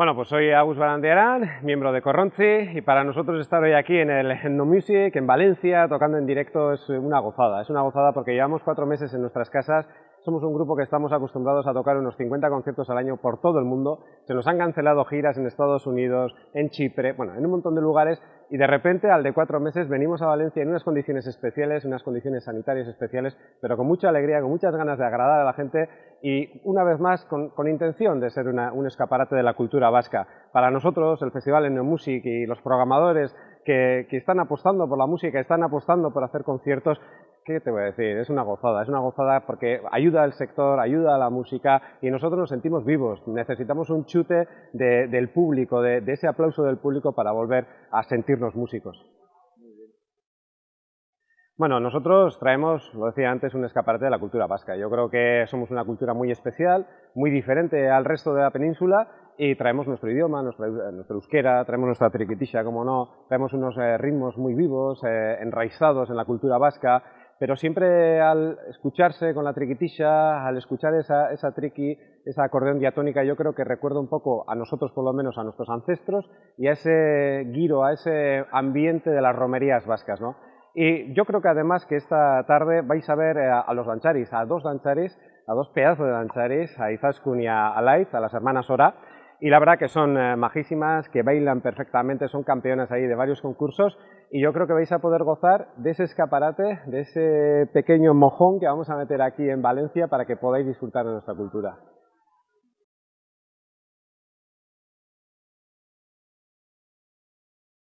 Bueno, pues soy Agus Barandiarán, miembro de Corronzi, y para nosotros estar hoy aquí en el No Music, en Valencia, tocando en directo es una gozada. Es una gozada porque llevamos cuatro meses en nuestras casas, somos un grupo que estamos acostumbrados a tocar unos 50 conciertos al año por todo el mundo, se nos han cancelado giras en Estados Unidos, en Chipre, bueno, en un montón de lugares, y de repente, al de cuatro meses, venimos a Valencia en unas condiciones especiales, unas condiciones sanitarias especiales, pero con mucha alegría, con muchas ganas de agradar a la gente. Y una vez más con, intención de ser un escaparate de la cultura vasca. Para nosotros el Festival Music y los programadores que, están apostando por la música, están apostando por hacer conciertos, ¿qué te voy a decir? Es una gozada, es una gozada porque ayuda al sector, ayuda a la música y nosotros nos sentimos vivos. Necesitamos un chute del público, de ese aplauso del público para volver a sentirnos músicos. Bueno, nosotros traemos, lo decía antes, un escaparate de la cultura vasca. Yo creo que somos una cultura muy especial, muy diferente al resto de la península y traemos nuestro idioma, nuestra, euskera, traemos nuestra triquitisha, como no, traemos unos eh, ritmos muy vivos, eh, enraizados en la cultura vasca, pero siempre al escucharse con la triquitisha, al escuchar esa, esa triqui, esa acordeón diatónica, yo creo que recuerda un poco a nosotros, por lo menos a nuestros ancestros, y a ese giro, a ese ambiente de las romerías vascas, ¿no? Y yo creo que además que esta tarde vais a ver eh, a, los dancharis, a dos dancharis, a dos pedazos de dancharis, a Izaskun y a Alaiz, a las hermanas Ora, y la verdad que son eh, majísimas, que bailan perfectamente, son campeonas ahí de varios concursos y yo creo que vais a poder gozar de ese escaparate, de ese pequeño mojón que vamos a meter aquí en Valencia para que podáis disfrutar de nuestra cultura.